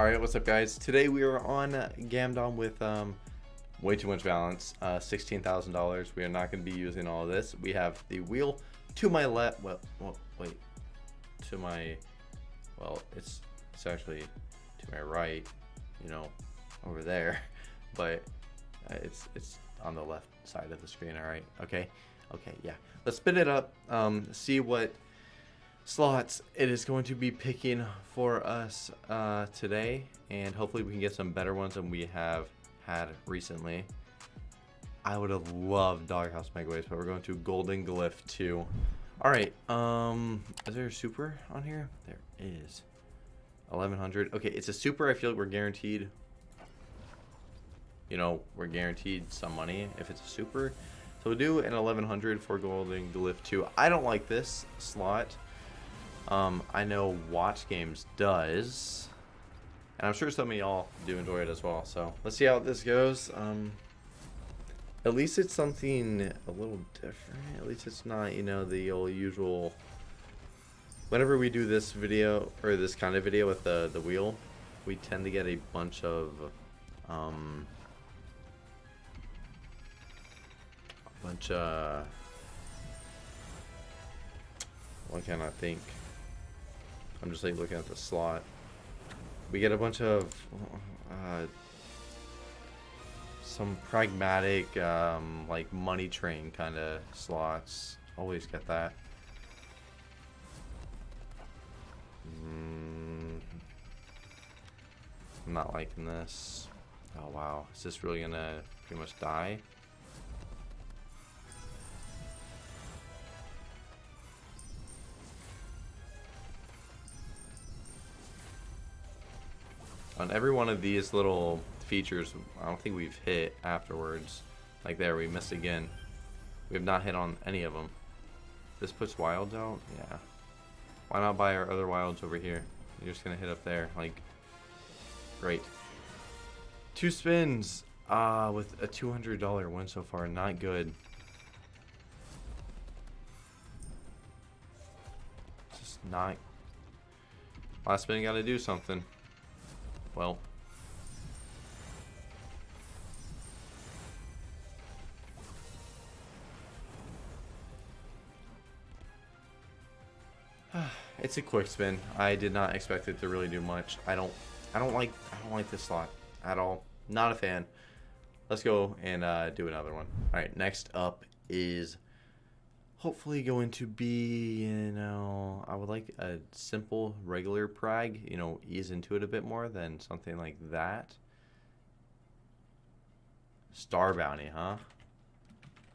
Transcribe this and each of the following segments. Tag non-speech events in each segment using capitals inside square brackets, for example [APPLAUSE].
Alright, what's up guys? Today we are on Gamdom with um, way too much balance, uh, $16,000. We are not going to be using all of this. We have the wheel to my left, well, well, wait, to my, well, it's, it's actually to my right, you know, over there, [LAUGHS] but uh, it's, it's on the left side of the screen, alright, okay, okay, yeah. Let's spin it up, um, see what slots. It is going to be picking for us uh, today and hopefully we can get some better ones than we have had recently. I would have loved Doghouse Megaways but we're going to Golden Glyph 2 alright um is there a super on here? There is. 1100 okay it's a super I feel like we're guaranteed you know we're guaranteed some money if it's a super. So we'll do an 1100 for Golden Glyph 2 I don't like this slot um, I know Watch Games does. And I'm sure some of y'all do enjoy it as well. So let's see how this goes. Um, at least it's something a little different. At least it's not, you know, the old usual. Whenever we do this video, or this kind of video with the, the wheel, we tend to get a bunch of, um, a bunch of, what can I think? I'm just like looking at the slot. We get a bunch of uh, some pragmatic, um, like money train kind of slots. Always get that. Mm, I'm not liking this. Oh wow, is this really gonna pretty much die? On every one of these little features, I don't think we've hit afterwards. Like there, we missed again. We have not hit on any of them. This puts wilds out? Yeah. Why not buy our other wilds over here? You're just going to hit up there. Like, great. Two spins uh, with a $200 win so far. Not good. Just not... Last spin got to do something. Well. [SIGHS] it's a quick spin. I did not expect it to really do much. I don't I don't like I don't like this slot at all. Not a fan. Let's go and uh, do another one. Alright, next up is hopefully going to be, you know, I would like a simple regular prag, you know, ease into it a bit more than something like that. Star bounty, huh?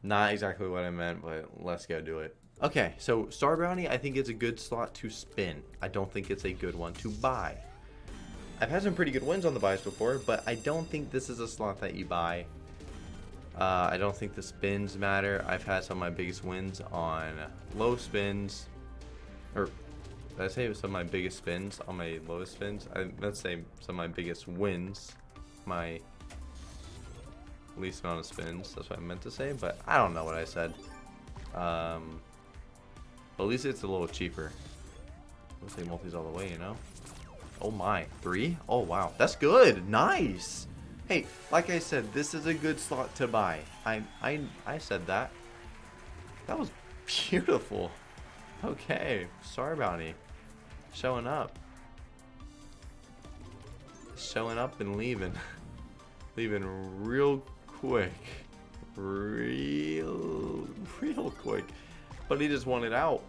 Not exactly what I meant, but let's go do it. Okay, so Star Bounty, I think it's a good slot to spin. I don't think it's a good one to buy. I've had some pretty good wins on the buys before, but I don't think this is a slot that you buy uh, I don't think the spins matter. I've had some of my biggest wins on low spins. Or, did I say some of my biggest spins on my lowest spins? I, let's say some of my biggest wins. My least amount of spins. That's what I meant to say, but I don't know what I said. Um, at least it's a little cheaper. Let's say multis all the way, you know? Oh my, three? Oh wow, that's good, nice! Hey, like I said, this is a good slot to buy. I I I said that. That was beautiful. Okay, Star Bounty. Showing up. Showing up and leaving. [LAUGHS] leaving real quick. Real, real quick. But he just wanted out.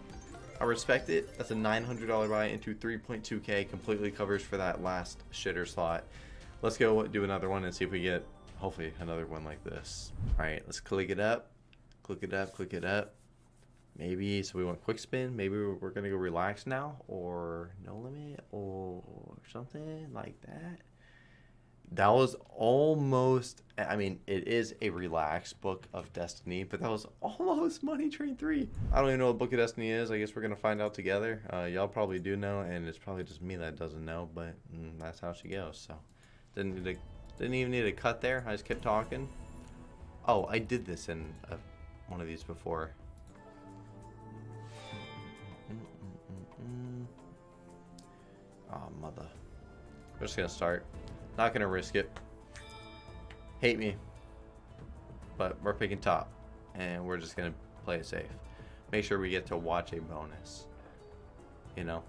I respect it. That's a $900 buy into 3.2k. Completely covers for that last shitter slot. Let's go do another one and see if we get, hopefully, another one like this. All right, let's click it up. Click it up, click it up. Maybe, so we want quick spin. Maybe we're to go relax now or no limit or something like that. That was almost, I mean, it is a relaxed book of Destiny, but that was almost Money Train 3. I don't even know what Book of Destiny is. I guess we're going to find out together. Uh, Y'all probably do know, and it's probably just me that doesn't know, but mm, that's how she goes, so. Didn't need to, didn't even need a cut there. I just kept talking. Oh, I did this in a, one of these before. Oh, mother. We're just gonna start. Not gonna risk it. Hate me. But we're picking top. And we're just gonna play it safe. Make sure we get to watch a bonus. You know?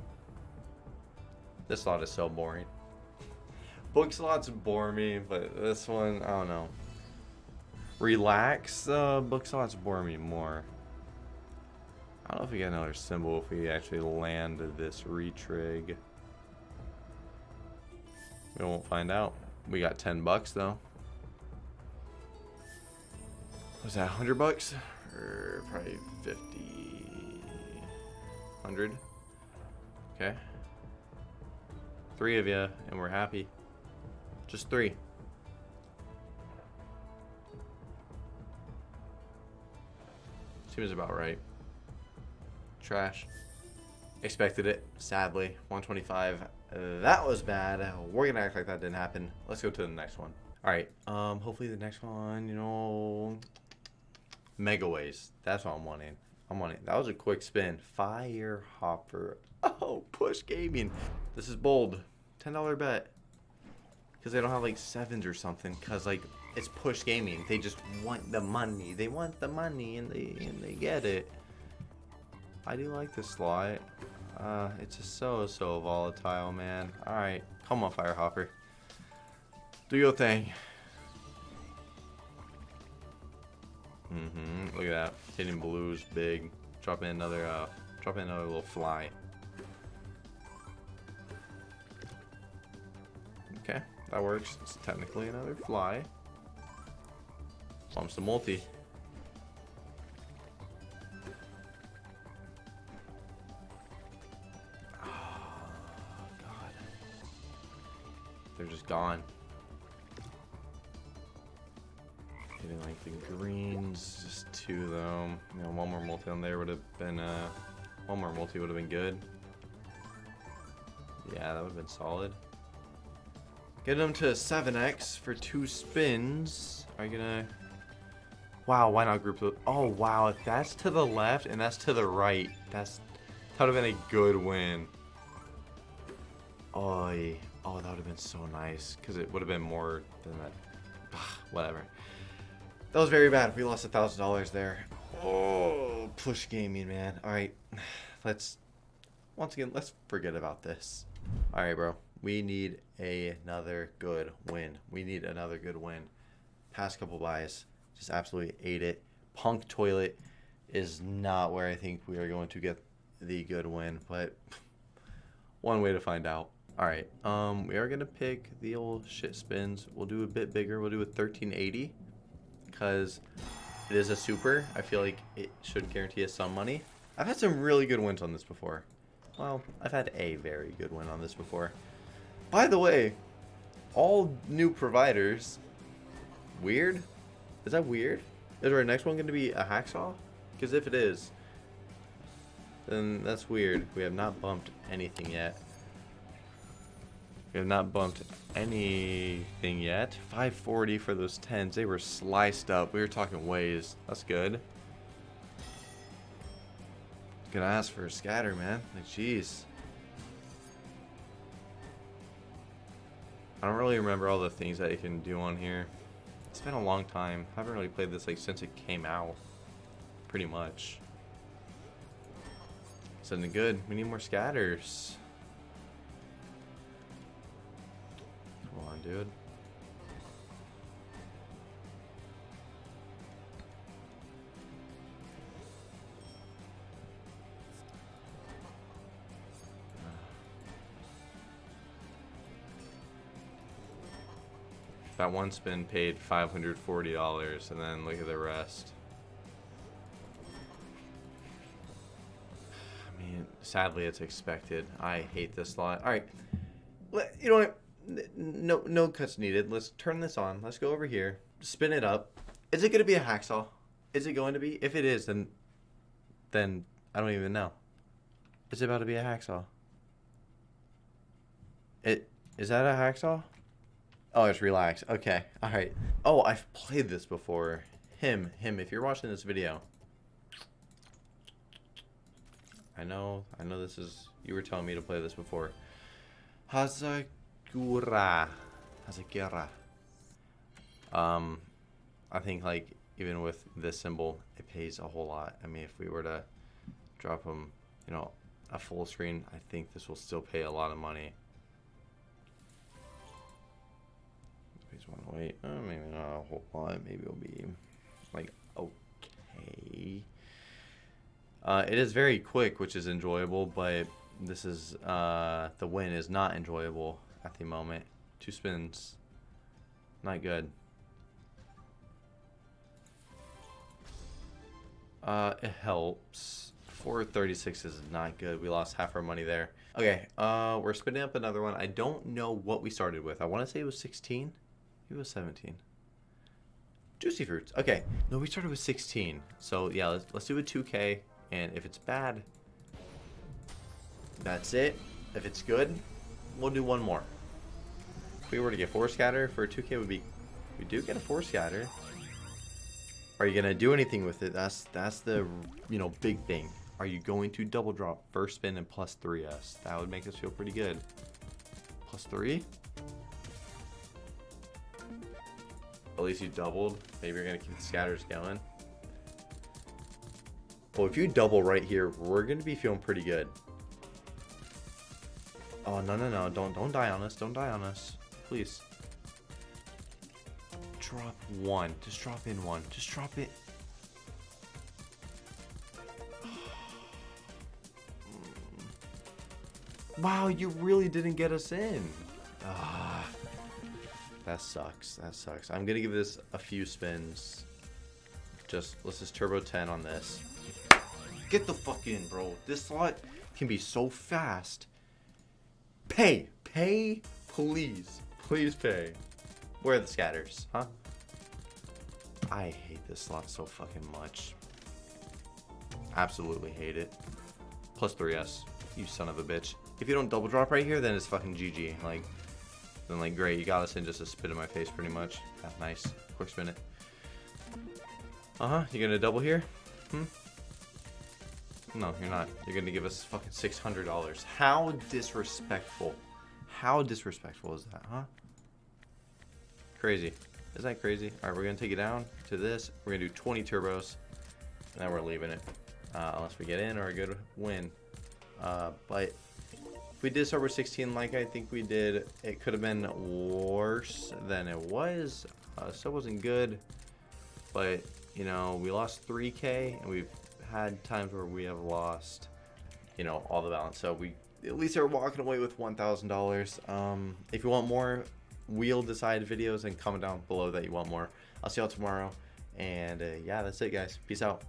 This slot is so boring. Book slots bore me, but this one, I don't know. Relax, uh, book slots bore me more. I don't know if we get another symbol if we actually land this retrig. We won't find out. We got 10 bucks though. Was that 100 bucks? Or probably 50. 100. Okay. Three of you, and we're happy. Just three. Seems about right. Trash. Expected it, sadly. 125. That was bad. We're gonna act like that didn't happen. Let's go to the next one. Alright, um, hopefully the next one, you know... Mega Megaways. That's what I'm wanting. I'm wanting. That was a quick spin. Fire Hopper. [LAUGHS] Oh, push gaming. This is bold. $10 bet. Because they don't have like sevens or something. Because like it's push gaming. They just want the money. They want the money and they and they get it. I do like this slot. Uh, it's just so so volatile, man. All right, come on, Firehopper. Do your thing. Mm-hmm. Look at that. Hitting blues big. Drop in another uh drop in another little fly. That works. It's technically another fly. Bumps the multi. Oh, God. They're just gone. Getting like the greens, just two of them. You know, one more multi on there would have been, uh, one more multi would have been good. Yeah, that would have been solid. Get them to 7x for two spins. Are you gonna... Wow, why not group those? Oh, wow, if that's to the left and that's to the right, that's... That would have been a good win. Oh, oh that would have been so nice. Because it would have been more than that. [SIGHS] Whatever. That was very bad. We lost a thousand dollars there. Oh, push gaming, man. All right, [SIGHS] let's once again let's forget about this. All right, bro. We need another good win. We need another good win. Past couple buys, just absolutely ate it. Punk toilet is not where I think we are going to get the good win, but [LAUGHS] one way to find out. All right, um, we are gonna pick the old shit spins. We'll do a bit bigger. We'll do a 1380 because it is a super. I feel like it should guarantee us some money. I've had some really good wins on this before. Well, I've had a very good win on this before. By the way, all new providers. Weird? Is that weird? Is our next one going to be a hacksaw? Because if it is, then that's weird. We have not bumped anything yet. We have not bumped anything yet. 540 for those 10s. They were sliced up. We were talking ways. That's good. Gonna ask for a scatter, man. Like, jeez. I don't really remember all the things that you can do on here. It's been a long time. I haven't really played this like since it came out. Pretty much. Something good. We need more scatters. Come on, dude. That one spin paid $540 and then look at the rest. I mean, sadly it's expected. I hate this slot. All right. You know what? No, no cuts needed. Let's turn this on. Let's go over here. Spin it up. Is it going to be a hacksaw? Is it going to be? If it is, then, then I don't even know. It's about to be a hacksaw. It is that a hacksaw? Oh, it's relax. Okay. All right. Oh, I've played this before. Him, him. If you're watching this video, I know, I know this is. You were telling me to play this before. Haza Hazakura. Hazakura. Um, I think like even with this symbol, it pays a whole lot. I mean, if we were to drop them, you know, a full screen, I think this will still pay a lot of money. Wait. Uh, maybe not a whole lot. Maybe it'll be like okay. Uh, it is very quick, which is enjoyable, but this is uh, the win is not enjoyable at the moment. Two spins, not good. Uh, it helps. 436 is not good. We lost half our money there. Okay, uh, we're spinning up another one. I don't know what we started with. I want to say it was 16. It was 17. Juicy fruits. Okay, no, we started with 16. So yeah, let's, let's do a 2K. And if it's bad, that's it. If it's good, we'll do one more. If we were to get four scatter for a 2K, would be we do get a four scatter. Are you gonna do anything with it? That's that's the you know big thing. Are you going to double drop first spin and plus 3s? That would make us feel pretty good. Plus 3? At least you doubled. Maybe you're going to keep the scatters going. Well, if you double right here, we're going to be feeling pretty good. Oh, no, no, no. Don't, don't die on us. Don't die on us. Please. Drop one. Just drop in one. Just drop it. Wow, you really didn't get us in. Ah, that sucks. That sucks. I'm gonna give this a few spins. Just let's just turbo 10 on this. Get the fuck in, bro. This slot can be so fast. Pay, pay, please, please pay. Where are the scatters, huh? I hate this slot so fucking much. Absolutely hate it. Plus 3S, you son of a bitch. If you don't double drop right here, then it's fucking GG. Like, then like, great, you got us in just a spit in my face pretty much. Yeah, nice. Quick spin it. Uh-huh, you gonna double here? Hmm? No, you're not. You're gonna give us fucking $600. How disrespectful. How disrespectful is that, huh? Crazy. Isn't that crazy? Alright, we're gonna take it down to this. We're gonna do 20 turbos. And then we're leaving it. Uh, unless we get in or a good win. Uh, but we did start with 16 like I think we did, it could have been worse than it was. Uh, still wasn't good, but you know, we lost 3k and we've had times where we have lost, you know, all the balance. So we at least are walking away with $1,000. Um, if you want more wheel decide videos, and comment down below that you want more. I'll see y'all tomorrow. And uh, yeah, that's it, guys. Peace out.